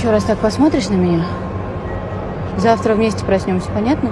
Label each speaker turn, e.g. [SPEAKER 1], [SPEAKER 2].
[SPEAKER 1] Еще раз так посмотришь на меня, завтра вместе проснемся, понятно?